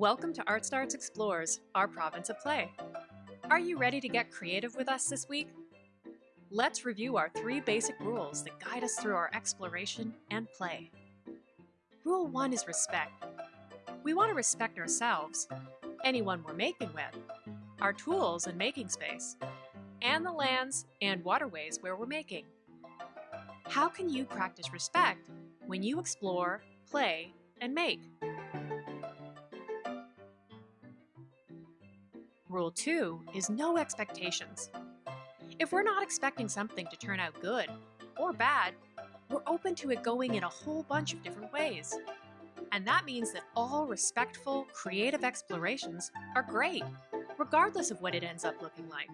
Welcome to Art Starts Explores, our province of play. Are you ready to get creative with us this week? Let's review our three basic rules that guide us through our exploration and play. Rule 1 is respect. We want to respect ourselves, anyone we're making with, our tools and making space, and the lands and waterways where we're making. How can you practice respect when you explore, play, and make? Rule 2 is no expectations. If we're not expecting something to turn out good or bad, we're open to it going in a whole bunch of different ways. And that means that all respectful, creative explorations are great, regardless of what it ends up looking like.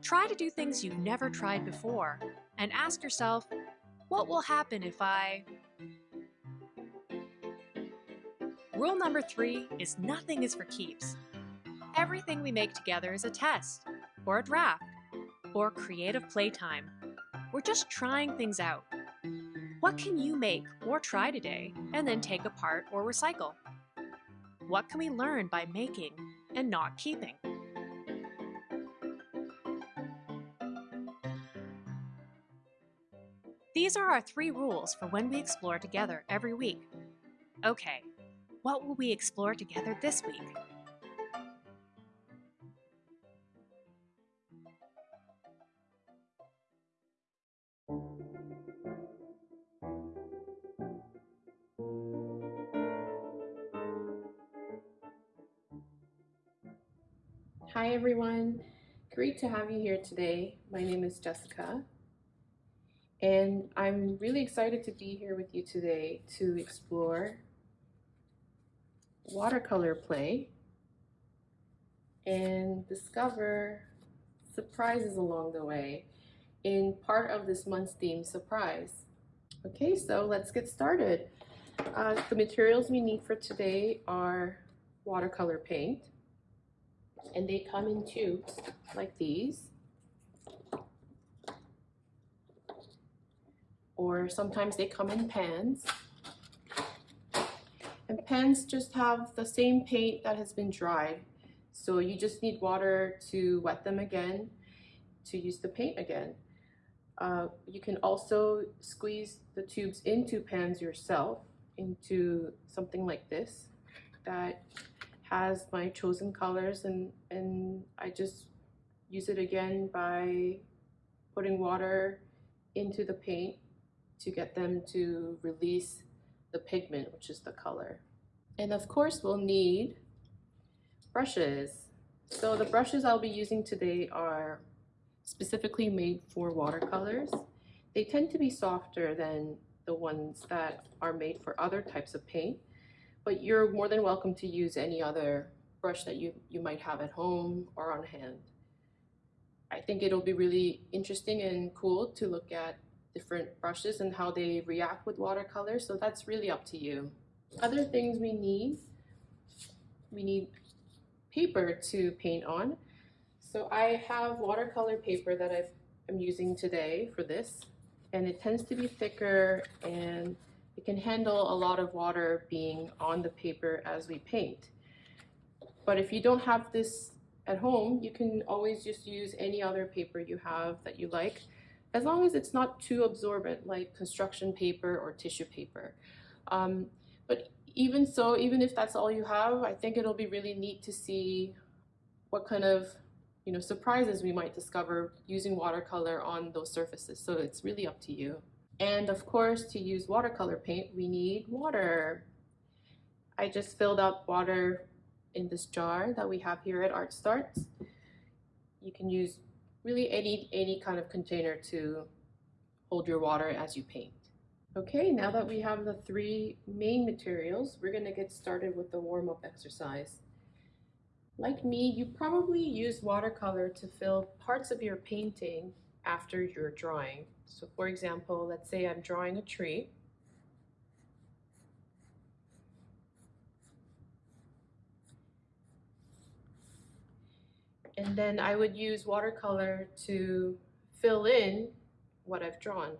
Try to do things you've never tried before and ask yourself, what will happen if I... Rule number three is nothing is for keeps. Everything we make together is a test, or a draft, or creative playtime. We're just trying things out. What can you make or try today and then take apart or recycle? What can we learn by making and not keeping? These are our three rules for when we explore together every week. Okay, what will we explore together this week? Everyone, great to have you here today. My name is Jessica and I'm really excited to be here with you today to explore watercolor play and discover surprises along the way in part of this month's theme surprise. Okay, so let's get started. Uh, the materials we need for today are watercolor paint, and they come in tubes like these. Or sometimes they come in pans. And pans just have the same paint that has been dried. So you just need water to wet them again to use the paint again. Uh, you can also squeeze the tubes into pans yourself into something like this that has my chosen colors and, and I just use it again by putting water into the paint to get them to release the pigment, which is the color. And of course, we'll need brushes. So the brushes I'll be using today are specifically made for watercolors. They tend to be softer than the ones that are made for other types of paint but you're more than welcome to use any other brush that you, you might have at home or on hand. I think it'll be really interesting and cool to look at different brushes and how they react with watercolor, so that's really up to you. Other things we need, we need paper to paint on. So I have watercolor paper that i am using today for this, and it tends to be thicker and can handle a lot of water being on the paper as we paint. But if you don't have this at home, you can always just use any other paper you have that you like, as long as it's not too absorbent like construction paper or tissue paper. Um, but even so, even if that's all you have, I think it'll be really neat to see what kind of you know, surprises we might discover using watercolor on those surfaces. So it's really up to you. And of course, to use watercolor paint, we need water. I just filled up water in this jar that we have here at Art Starts. You can use really any, any kind of container to hold your water as you paint. Okay, now that we have the three main materials, we're gonna get started with the warm-up exercise. Like me, you probably use watercolor to fill parts of your painting after your drawing. So for example, let's say I'm drawing a tree. And then I would use watercolor to fill in what I've drawn.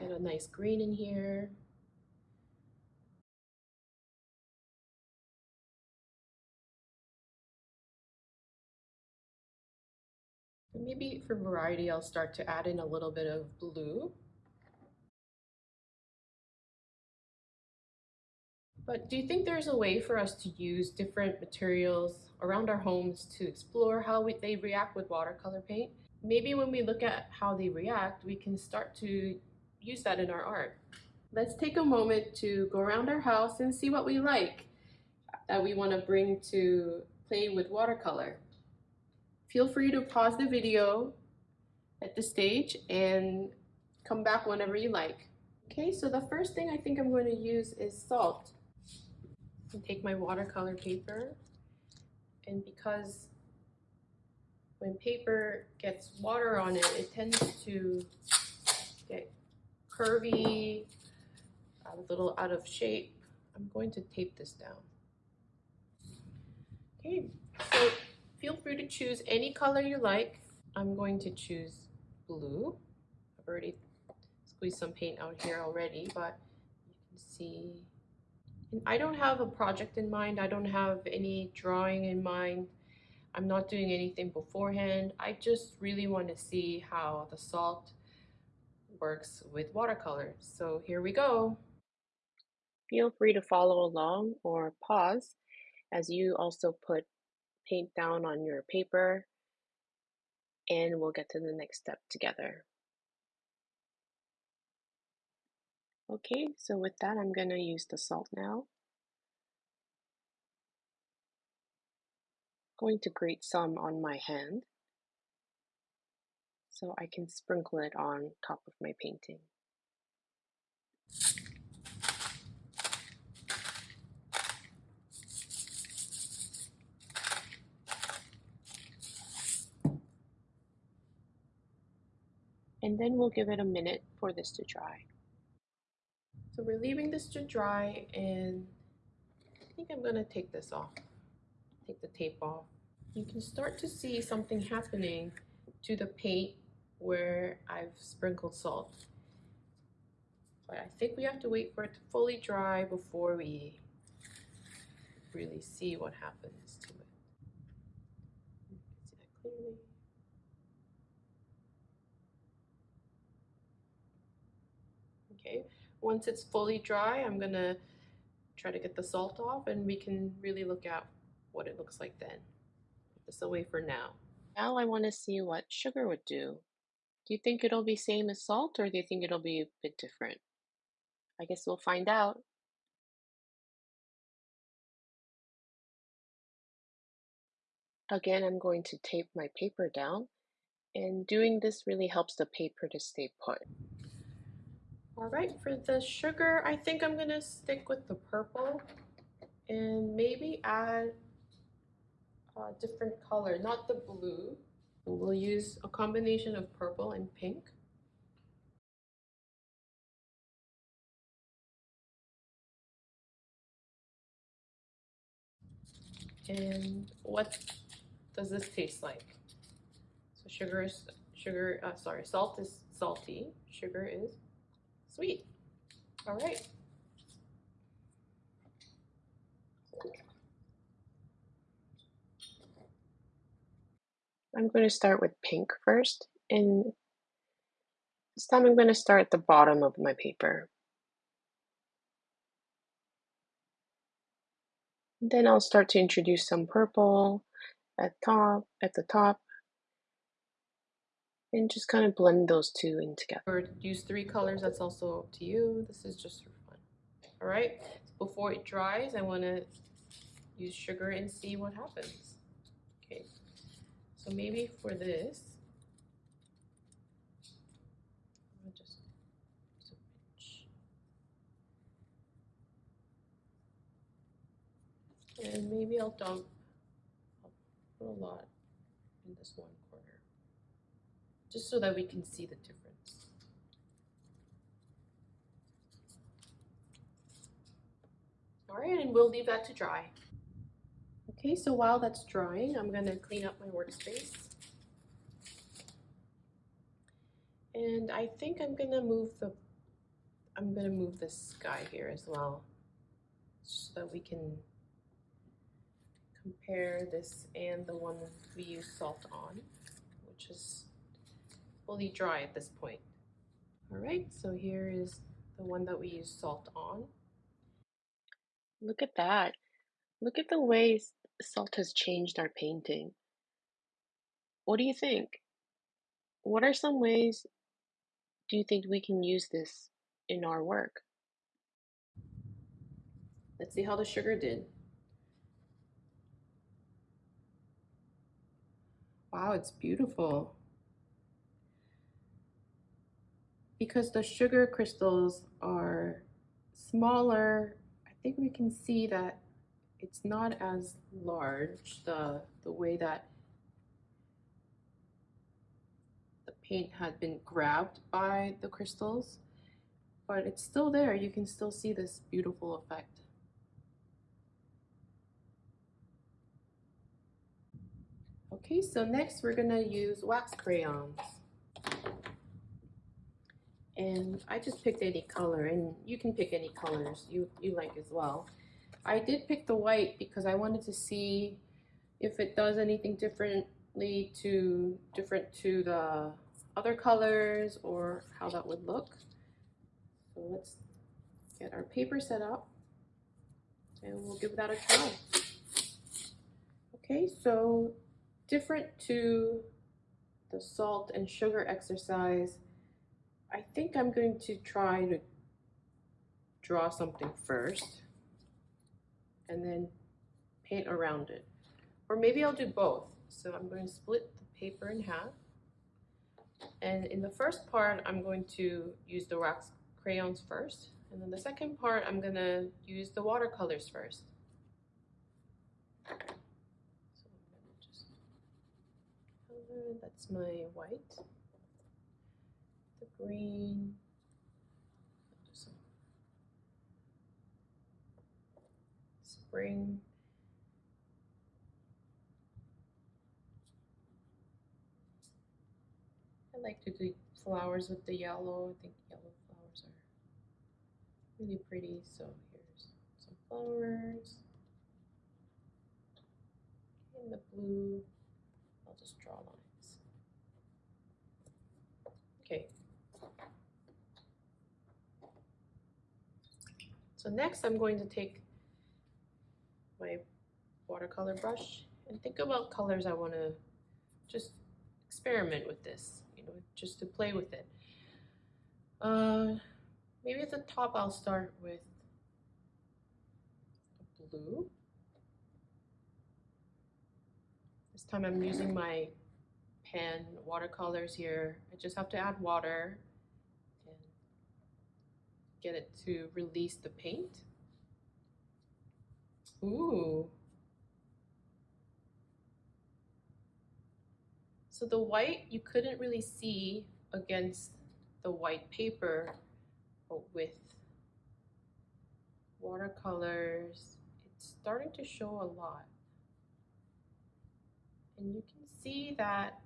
Get a nice green in here. Maybe for variety, I'll start to add in a little bit of blue. But do you think there's a way for us to use different materials around our homes to explore how we, they react with watercolor paint? Maybe when we look at how they react, we can start to use that in our art. Let's take a moment to go around our house and see what we like that we want to bring to play with watercolor. Feel free to pause the video at this stage and come back whenever you like. Okay, so the first thing I think I'm going to use is salt. I take my watercolor paper and because when paper gets water on it, it tends to get curvy, a little out of shape. I'm going to tape this down. Okay, so feel free to choose any color you like. I'm going to choose blue. I've already squeezed some paint out here already, but you can see. And I don't have a project in mind. I don't have any drawing in mind. I'm not doing anything beforehand. I just really want to see how the salt works with watercolor. So here we go. Feel free to follow along or pause as you also put paint down on your paper and we'll get to the next step together. Okay, so with that I'm going to use the salt now. going to grate some on my hand so I can sprinkle it on top of my painting. And then we'll give it a minute for this to dry. So we're leaving this to dry and I think I'm gonna take this off, take the tape off. You can start to see something happening to the paint where I've sprinkled salt. But I think we have to wait for it to fully dry before we really see what happens to it. See that clearly. Okay, once it's fully dry, I'm gonna try to get the salt off and we can really look at what it looks like then. Put this away for now. Now I want to see what sugar would do. Do you think it'll be same as salt or do you think it'll be a bit different? I guess we'll find out. Again, I'm going to tape my paper down and doing this really helps the paper to stay put. All right, for the sugar, I think I'm gonna stick with the purple and maybe add a different color, not the blue. We'll use a combination of purple and pink. And what does this taste like? So sugar is sugar. Uh, sorry, salt is salty. Sugar is Sweet. All right. I'm going to start with pink first, and this time I'm going to start at the bottom of my paper. Then I'll start to introduce some purple at top, at the top, and just kind of blend those two in together. Or use three colors, that's also up to you. This is just for fun. All right, before it dries, I want to use sugar and see what happens. Okay, so maybe for this, and maybe I'll dump a lot in this one just so that we can see the difference. All right, and we'll leave that to dry. Okay, so while that's drying, I'm gonna clean up my workspace. And I think I'm gonna move the, I'm gonna move the sky here as well, so that we can compare this and the one we use salt on just fully dry at this point. All right, so here is the one that we use salt on. Look at that. Look at the ways salt has changed our painting. What do you think? What are some ways do you think we can use this in our work? Let's see how the sugar did. Wow, it's beautiful. Because the sugar crystals are smaller, I think we can see that it's not as large, the, the way that the paint had been grabbed by the crystals, but it's still there. You can still see this beautiful effect. Okay, so next we're gonna use wax crayons. And I just picked any color and you can pick any colors you, you like as well. I did pick the white because I wanted to see if it does anything differently to different to the other colors or how that would look. So let's get our paper set up and we'll give that a try. Okay, so different to the salt and sugar exercise, I think I'm going to try to draw something first and then paint around it. Or maybe I'll do both. So I'm going to split the paper in half. And in the first part, I'm going to use the wax crayons first. And then the second part, I'm going to use the watercolors first. So just that's my white, green, spring, I like to do flowers with the yellow. I think yellow flowers are really pretty. So here's some flowers. In the blue, I'll just draw lines. Okay. So next I'm going to take my watercolor brush and think about colors I want to just experiment with this, you know, just to play with it. Uh, maybe at the top I'll start with blue. This time I'm using my pan watercolors here. I just have to add water get it to release the paint. Ooh. So the white you couldn't really see against the white paper, but with watercolors, it's starting to show a lot. And you can see that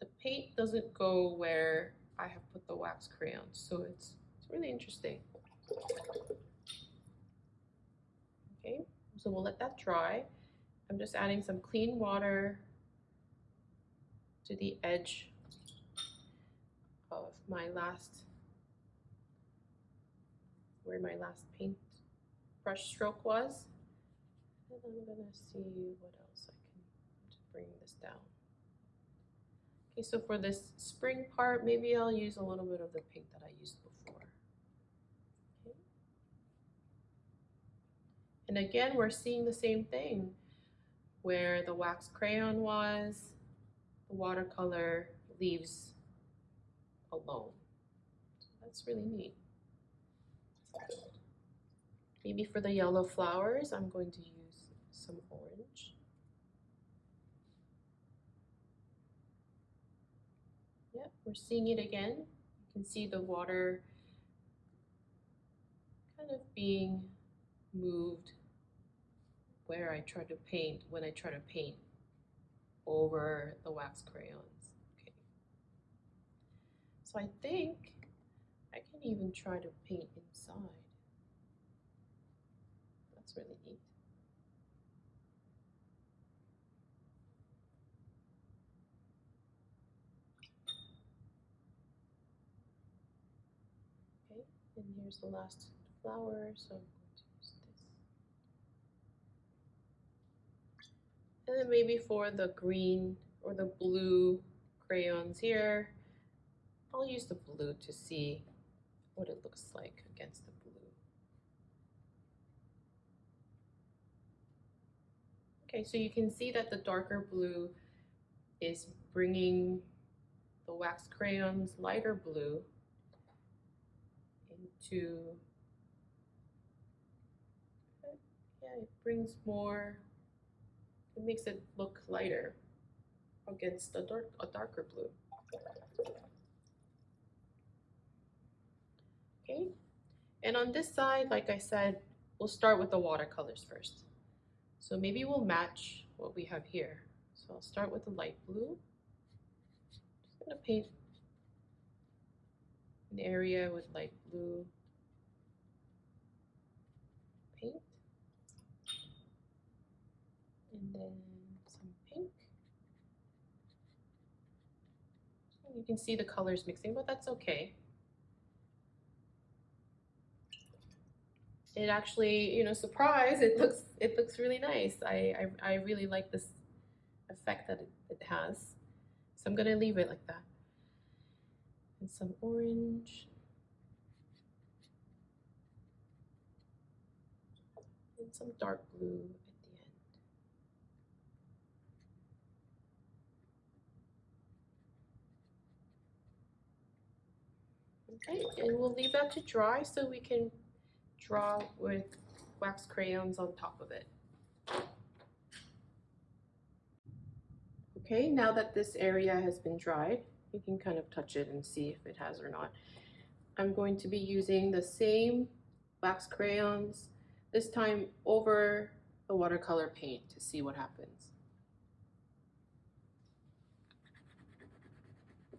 the paint doesn't go where I have put the wax crayons. So it's, it's really interesting. Okay, so we'll let that dry. I'm just adding some clean water to the edge of my last, where my last paint brush stroke was. And I'm gonna see what else I can bring this down. Okay, so for this spring part, maybe I'll use a little bit of the pink that I used before. Okay. And again, we're seeing the same thing where the wax crayon was, the watercolor leaves alone. So that's really neat. Maybe for the yellow flowers, I'm going to use some orange. We're seeing it again. You can see the water kind of being moved where I try to paint, when I try to paint over the wax crayons. Okay. So I think I can even try to paint inside. That's really neat. And here's the last flower, so I'm going to use this. And then maybe for the green or the blue crayons here, I'll use the blue to see what it looks like against the blue. Okay, so you can see that the darker blue is bringing the wax crayon's lighter blue into, yeah, it brings more, it makes it look lighter against a dark, a darker blue. Okay, and on this side, like I said, we'll start with the watercolors first. So maybe we'll match what we have here. So I'll start with the light blue. Just gonna paint an area with light blue paint. And then some pink. And you can see the colors mixing, but that's okay. It actually, you know, surprise, it looks it looks really nice. I I, I really like this effect that it, it has. So I'm gonna leave it like that. And some orange. And some dark blue at the end. Okay, and we'll leave that to dry so we can draw with wax crayons on top of it. Okay, now that this area has been dried, you can kind of touch it and see if it has or not. I'm going to be using the same wax crayons, this time over the watercolor paint to see what happens.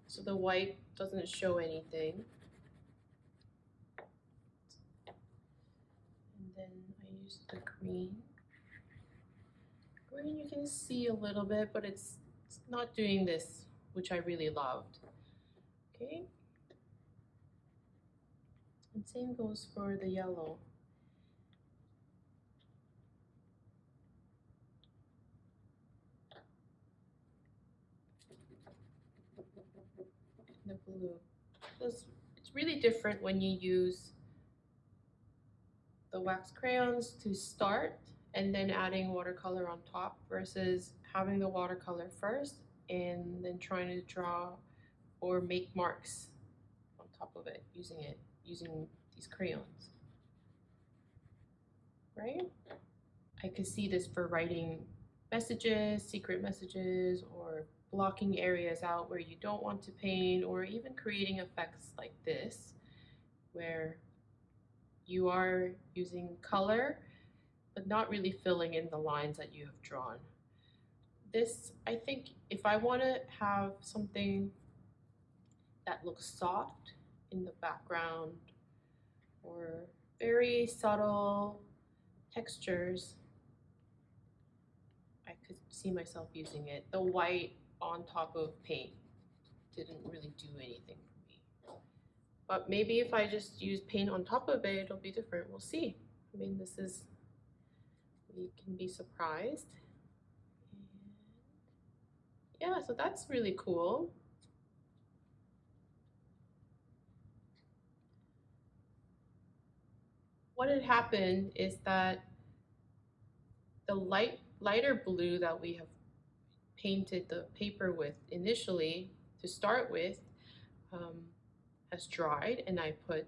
So the white doesn't show anything. And then I use the green. Green you can see a little bit, but it's, it's not doing this, which I really loved. Okay. And same goes for the yellow. The blue. It's, it's really different when you use the wax crayons to start and then adding watercolor on top versus having the watercolor first and then trying to draw or make marks on top of it using it using these crayons right I could see this for writing messages secret messages or blocking areas out where you don't want to paint or even creating effects like this where you are using color but not really filling in the lines that you have drawn. This, I think, if I want to have something that looks soft in the background or very subtle textures, I could see myself using it. The white on top of paint didn't really do anything for me. But maybe if I just use paint on top of it, it'll be different. We'll see. I mean, this is, we can be surprised. Yeah, so that's really cool. What had happened is that the light lighter blue that we have painted the paper with initially to start with um, has dried and I put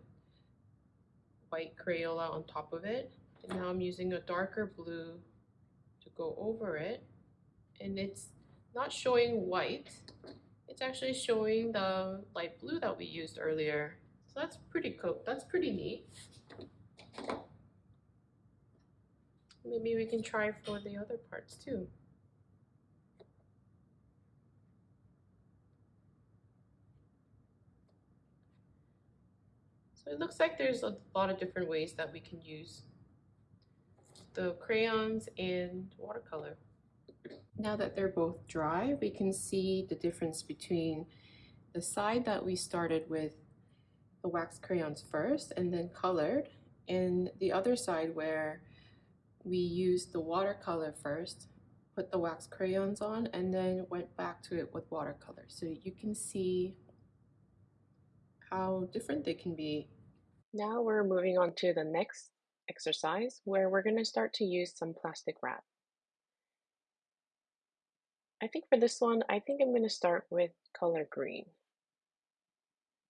white Crayola on top of it and now I'm using a darker blue to go over it and it's not showing white. It's actually showing the light blue that we used earlier. So that's pretty cool that's pretty neat. Maybe we can try for the other parts too. So it looks like there's a lot of different ways that we can use the crayons and watercolor. Now that they're both dry, we can see the difference between the side that we started with the wax crayons first and then colored, and the other side where we used the watercolor first, put the wax crayons on, and then went back to it with watercolor. So you can see how different they can be. Now we're moving on to the next exercise where we're going to start to use some plastic wrap. I think for this one, I think I'm going to start with color green.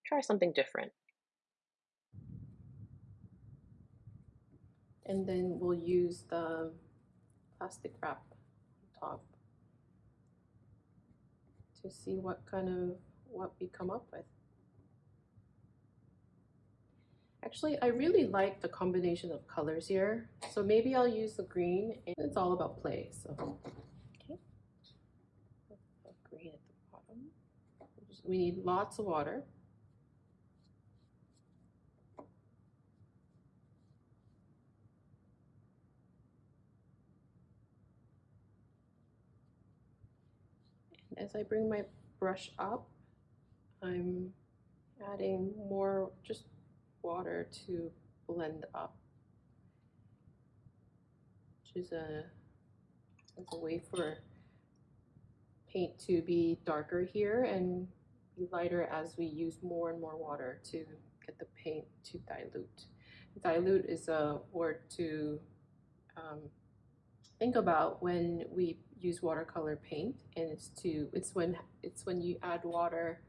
Try something different. And then we'll use the plastic wrap on top to see what kind of, what we come up with. Actually, I really like the combination of colors here. So maybe I'll use the green and it's all about play. So, okay. Green at the bottom. We need lots of water. as I bring my brush up, I'm adding more just water to blend up, which is a, is a way for paint to be darker here and lighter as we use more and more water to get the paint to dilute. Dilute is a word to um, think about when we use watercolor paint and it's to it's when it's when you add water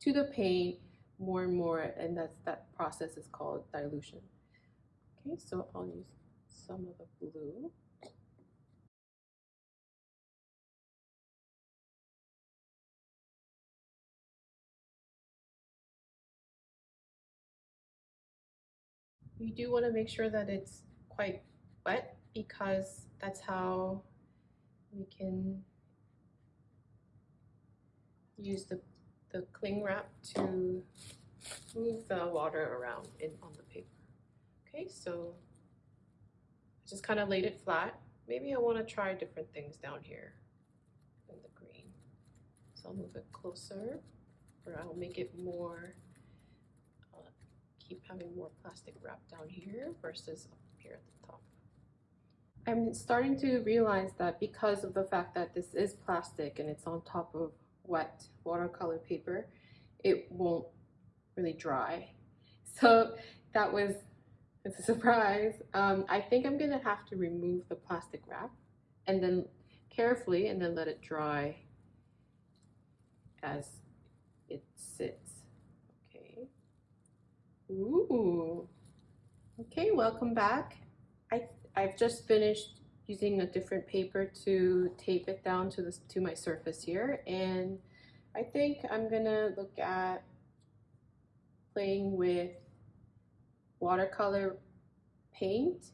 to the paint more and more and that's that process is called dilution okay so I'll use some of the blue you do want to make sure that it's quite wet because that's how we can use the, the cling wrap to move the water around in on the paper. Okay, so I just kind of laid it flat. Maybe I want to try different things down here in the green. So I'll move it closer or I'll make it more, keep having more plastic wrap down here versus up here at the top. I'm starting to realize that because of the fact that this is plastic and it's on top of wet watercolor paper, it won't really dry. So that was it's a surprise. Um, I think I'm gonna have to remove the plastic wrap and then carefully and then let it dry as it sits. Ooh. Okay, welcome back. I I've just finished using a different paper to tape it down to this to my surface here and I think I'm gonna look at playing with watercolor paint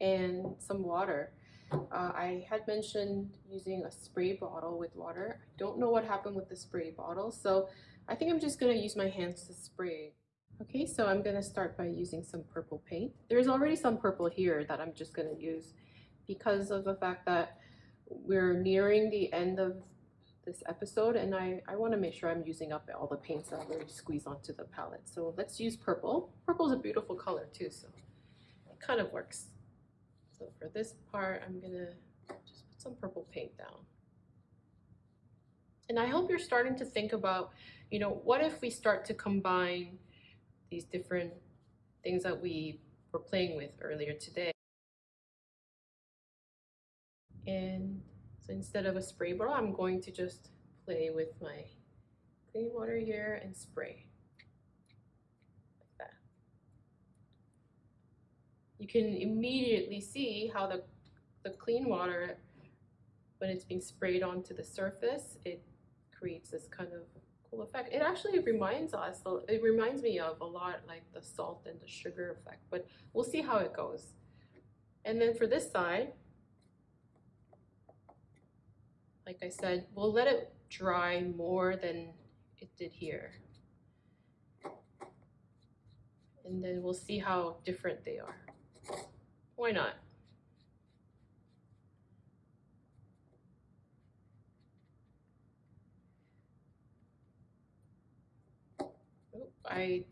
and some water. Uh, I had mentioned using a spray bottle with water. I don't know what happened with the spray bottle, so I think I'm just gonna use my hands to spray. Okay, so I'm gonna start by using some purple paint. There's already some purple here that I'm just gonna use because of the fact that we're nearing the end of this episode and I, I wanna make sure I'm using up all the paints that I've already squeezed onto the palette. So let's use purple. Purple is a beautiful color too, so it kind of works. So for this part, I'm gonna just put some purple paint down. And I hope you're starting to think about, you know, what if we start to combine these different things that we were playing with earlier today. And so instead of a spray bottle, I'm going to just play with my clean water here and spray. Like that. You can immediately see how the, the clean water, when it's being sprayed onto the surface, it creates this kind of cool effect. It actually reminds us, uh, it reminds me of a lot like the salt and the sugar effect, but we'll see how it goes. And then for this side, like I said, we'll let it dry more than it did here. And then we'll see how different they are. Why not? I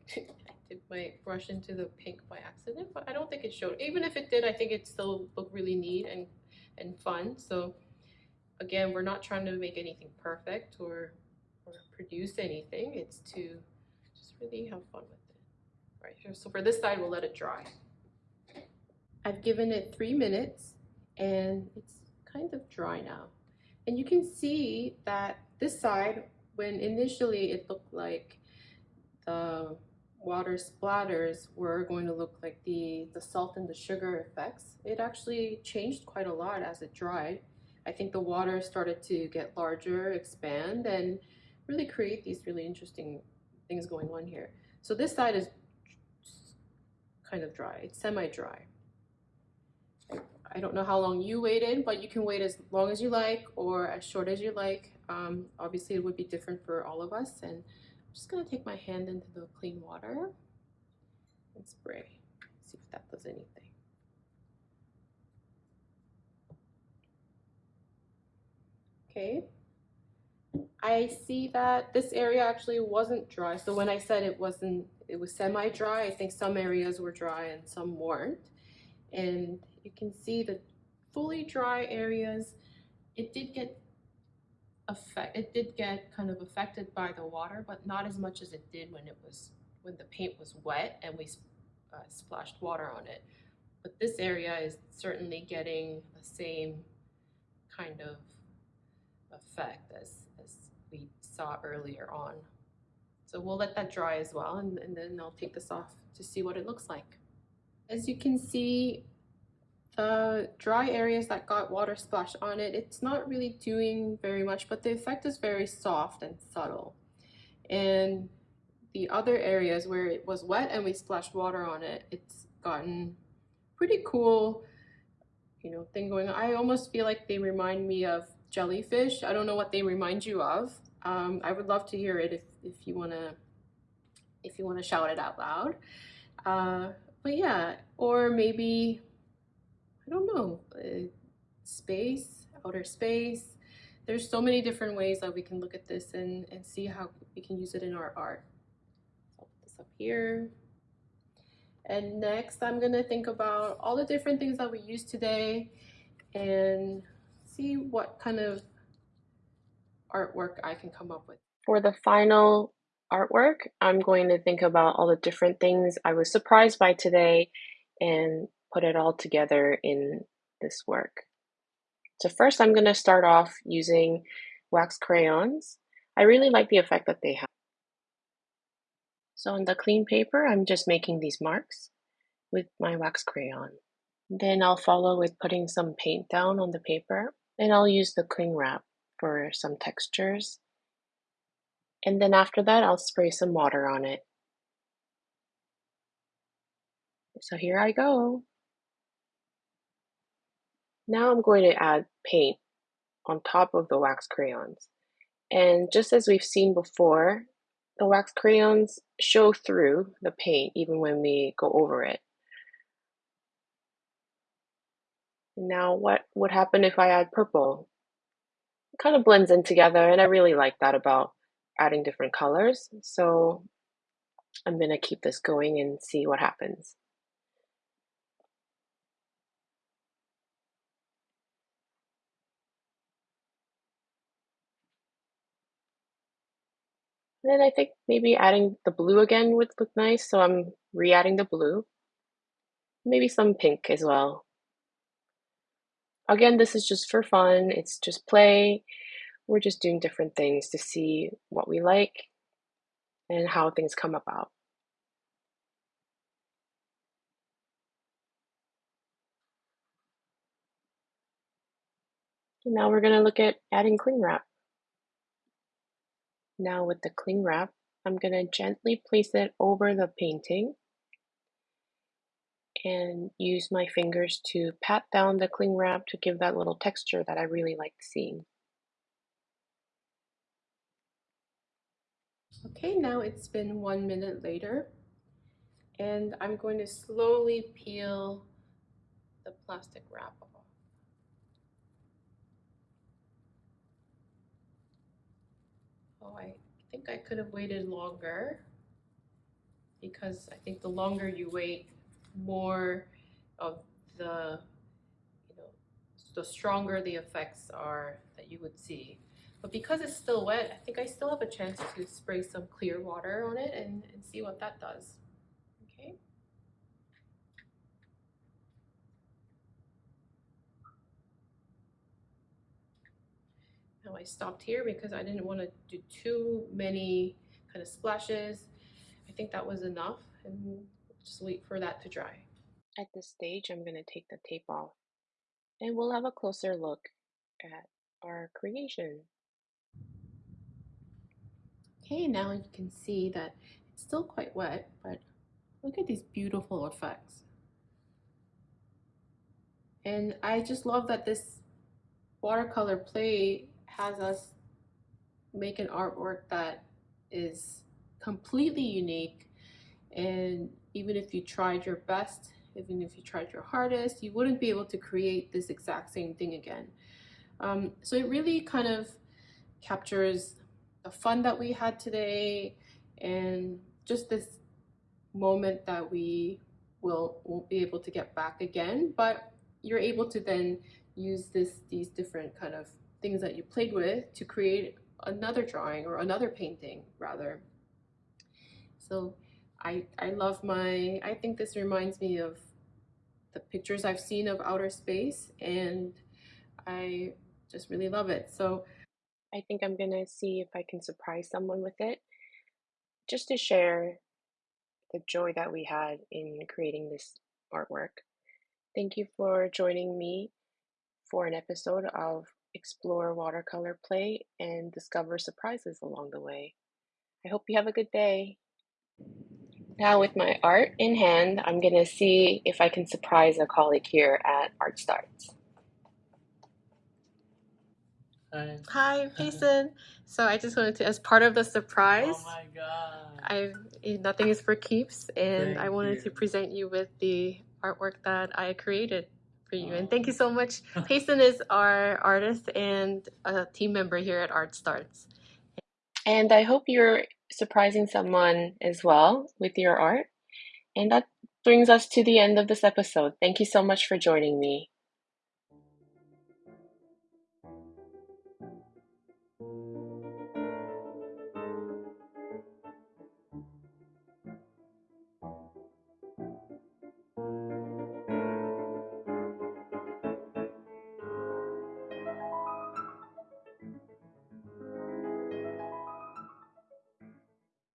did my brush into the pink by accident, but I don't think it showed. Even if it did, I think it still looked really neat and, and fun. So again, we're not trying to make anything perfect or, or produce anything. It's to just really have fun with it. Right here, so for this side, we'll let it dry. I've given it three minutes and it's kind of dry now. And you can see that this side, when initially it looked like the water splatters were going to look like the, the salt and the sugar effects, it actually changed quite a lot as it dried. I think the water started to get larger, expand, and really create these really interesting things going on here. So this side is kind of dry, it's semi-dry. I don't know how long you waited, but you can wait as long as you like or as short as you like. Um, obviously, it would be different for all of us. And I'm just gonna take my hand into the clean water and spray, see if that does anything. Okay, I see that this area actually wasn't dry. So when I said it wasn't, it was semi-dry, I think some areas were dry and some weren't. And you can see the fully dry areas, it did get affect, it did get kind of affected by the water, but not as much as it did when it was, when the paint was wet and we uh, splashed water on it. But this area is certainly getting the same kind of effect as, as we saw earlier on. So we'll let that dry as well and, and then I'll take this off to see what it looks like. As you can see, the dry areas that got water splashed on it, it's not really doing very much, but the effect is very soft and subtle. And the other areas where it was wet and we splashed water on it, it's gotten pretty cool, you know, thing going on. I almost feel like they remind me of jellyfish. I don't know what they remind you of. Um, I would love to hear it if, if you wanna if you wanna shout it out loud. Uh, but yeah, or maybe I don't know, uh, space, outer space. There's so many different ways that we can look at this and, and see how we can use it in our art. So I'll put this up here. And next, I'm gonna think about all the different things that we used today and see what kind of artwork I can come up with. For the final artwork, I'm going to think about all the different things I was surprised by today and put it all together in this work. So first I'm going to start off using wax crayons. I really like the effect that they have. So on the clean paper, I'm just making these marks with my wax crayon. Then I'll follow with putting some paint down on the paper. And I'll use the cling wrap for some textures. And then after that, I'll spray some water on it. So here I go. Now I'm going to add paint on top of the wax crayons. And just as we've seen before, the wax crayons show through the paint even when we go over it. Now what would happen if I add purple? It kind of blends in together and I really like that about adding different colors. So I'm going to keep this going and see what happens. And then I think maybe adding the blue again would look nice, so I'm re-adding the blue. Maybe some pink as well. Again, this is just for fun, it's just play. We're just doing different things to see what we like and how things come about. And now we're going to look at adding cling wrap. Now with the cling wrap, I'm going to gently place it over the painting and use my fingers to pat down the cling wrap to give that little texture that I really like seeing. Okay, now it's been one minute later and I'm going to slowly peel the plastic wrap off. Oh, I think I could have waited longer. because I think the longer you wait, more of the you know the stronger the effects are that you would see. But because it's still wet, I think I still have a chance to spray some clear water on it and, and see what that does. Okay. Now I stopped here because I didn't want to do too many kind of splashes. I think that was enough and just wait for that to dry. At this stage, I'm going to take the tape off and we'll have a closer look at our creation. Okay, now you can see that it's still quite wet, but look at these beautiful effects. And I just love that this watercolor play has us make an artwork that is completely unique. And even if you tried your best even if you tried your hardest you wouldn't be able to create this exact same thing again. Um, so it really kind of captures the fun that we had today and just this moment that we will won't be able to get back again. But you're able to then use this these different kind of things that you played with to create another drawing or another painting rather so I, I love my, I think this reminds me of the pictures I've seen of outer space and I just really love it. So I think I'm gonna see if I can surprise someone with it just to share the joy that we had in creating this artwork. Thank you for joining me for an episode of Explore Watercolor Play and discover surprises along the way. I hope you have a good day. Now with my art in hand, I'm gonna see if I can surprise a colleague here at Art Starts. Hi. Hi, Payson. So I just wanted to, as part of the oh surprise, Oh my god. I eh, nothing is for keeps, and I wanted you. to present you with the artwork that I created for you. And thank you so much. Payson is our artist and a team member here at Art Starts. And I hope you're surprising someone as well with your art. And that brings us to the end of this episode. Thank you so much for joining me.